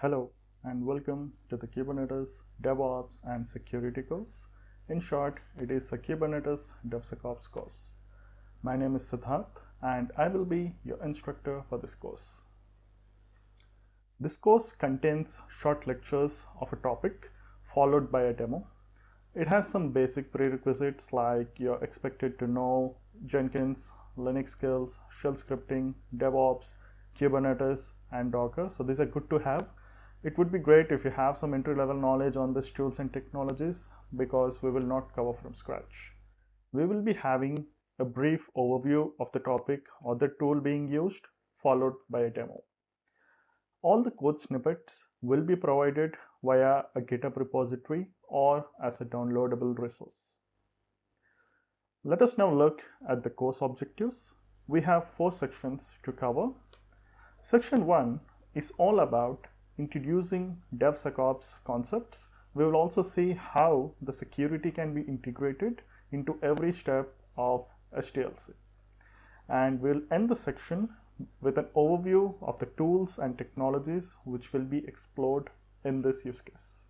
Hello and welcome to the Kubernetes DevOps and Security course. In short, it is a Kubernetes DevSecOps course. My name is Siddharth and I will be your instructor for this course. This course contains short lectures of a topic followed by a demo. It has some basic prerequisites like you're expected to know Jenkins, Linux skills, shell scripting, DevOps, Kubernetes, and Docker. So these are good to have it would be great if you have some entry level knowledge on these tools and technologies because we will not cover from scratch. We will be having a brief overview of the topic or the tool being used followed by a demo. All the code snippets will be provided via a GitHub repository or as a downloadable resource. Let us now look at the course objectives. We have four sections to cover. Section 1 is all about introducing DevSecOps concepts, we will also see how the security can be integrated into every step of SDLC. And we'll end the section with an overview of the tools and technologies which will be explored in this use case.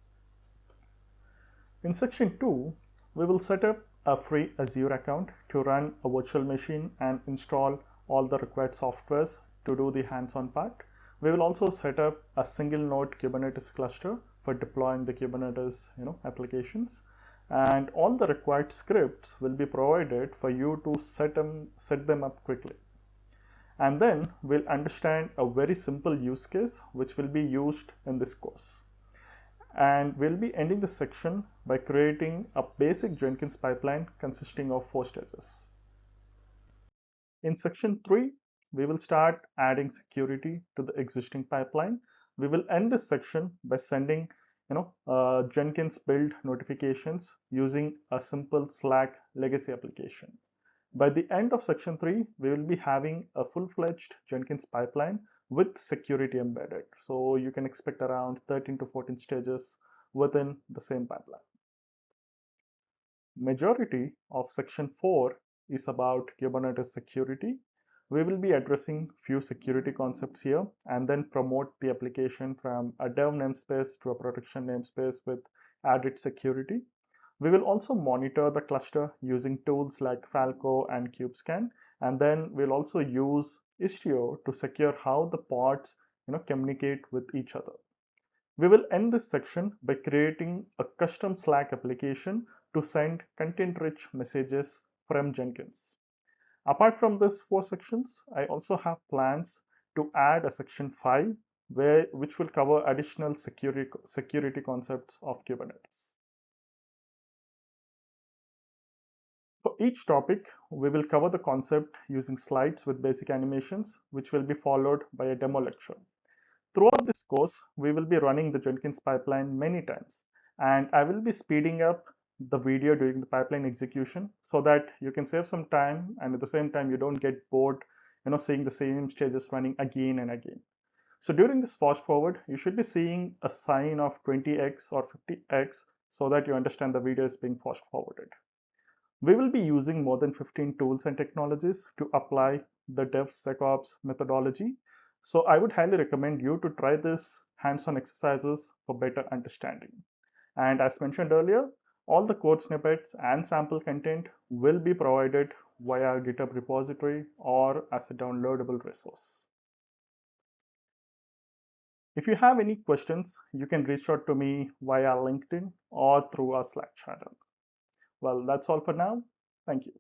In section 2, we will set up a free Azure account to run a virtual machine and install all the required softwares to do the hands-on part. We will also set up a single node Kubernetes cluster for deploying the Kubernetes you know, applications. And all the required scripts will be provided for you to set them, set them up quickly. And then we'll understand a very simple use case which will be used in this course. And we'll be ending the section by creating a basic Jenkins pipeline consisting of four stages. In section 3, we will start adding security to the existing pipeline. We will end this section by sending you know, uh, Jenkins build notifications using a simple Slack legacy application. By the end of section 3, we will be having a full-fledged Jenkins pipeline with security embedded. So you can expect around 13 to 14 stages within the same pipeline. Majority of section 4 is about Kubernetes security we will be addressing few security concepts here and then promote the application from a dev namespace to a production namespace with added security. We will also monitor the cluster using tools like Falco and kubescan and then we'll also use Istio to secure how the pods you know, communicate with each other. We will end this section by creating a custom Slack application to send content-rich messages from Jenkins. Apart from these four sections, I also have plans to add a section 5 where which will cover additional security, security concepts of Kubernetes. For each topic, we will cover the concept using slides with basic animations, which will be followed by a demo lecture. Throughout this course, we will be running the Jenkins pipeline many times, and I will be speeding up the video during the pipeline execution so that you can save some time and at the same time you don't get bored you know seeing the same stages running again and again. So during this fast forward you should be seeing a sign of 20x or 50x so that you understand the video is being fast forwarded. We will be using more than 15 tools and technologies to apply the DevSecOps methodology. So I would highly recommend you to try this hands-on exercises for better understanding. And as mentioned earlier all the code snippets and sample content will be provided via GitHub repository or as a downloadable resource. If you have any questions, you can reach out to me via LinkedIn or through our Slack channel. Well, that's all for now. Thank you.